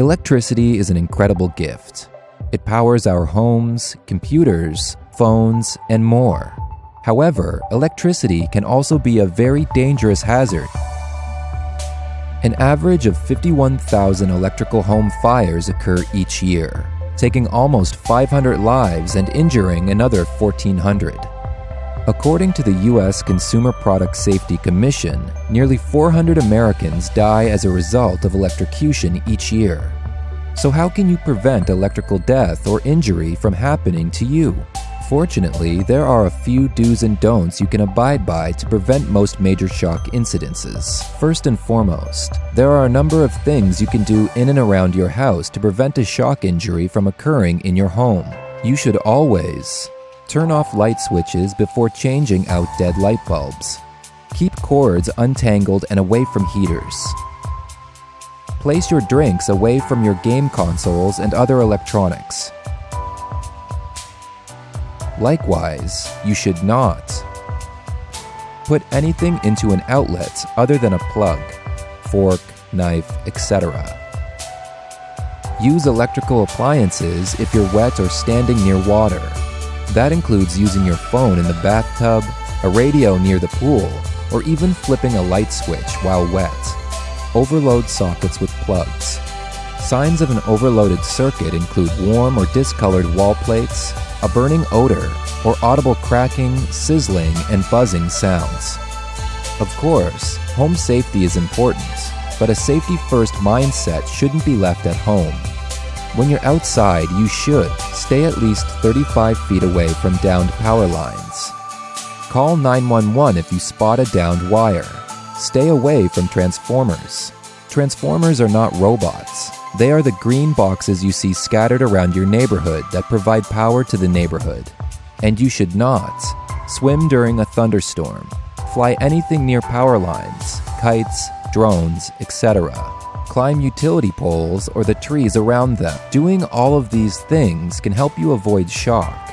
Electricity is an incredible gift. It powers our homes, computers, phones, and more. However, electricity can also be a very dangerous hazard. An average of 51,000 electrical home fires occur each year, taking almost 500 lives and injuring another 1,400. According to the U.S. Consumer Product Safety Commission, nearly 400 Americans die as a result of electrocution each year. So, how can you prevent electrical death or injury from happening to you? Fortunately, there are a few do's and don'ts you can abide by to prevent most major shock incidences. First and foremost, there are a number of things you can do in and around your house to prevent a shock injury from occurring in your home. You should always Turn off light switches before changing out dead light bulbs. Keep cords untangled and away from heaters. Place your drinks away from your game consoles and other electronics. Likewise, you should not put anything into an outlet other than a plug, fork, knife, etc. Use electrical appliances if you're wet or standing near water. That includes using your phone in the bathtub, a radio near the pool, or even flipping a light switch while wet. Overload sockets with plugs. Signs of an overloaded circuit include warm or discolored wall plates, a burning odor, or audible cracking, sizzling, and buzzing sounds. Of course, home safety is important, but a safety first mindset shouldn't be left at home. When you're outside, you should stay at least 35 feet away from downed power lines. Call 911 if you spot a downed wire. Stay away from transformers. Transformers are not robots. They are the green boxes you see scattered around your neighborhood that provide power to the neighborhood. And you should not swim during a thunderstorm, fly anything near power lines, kites, drones, etc climb utility poles or the trees around them. Doing all of these things can help you avoid shock.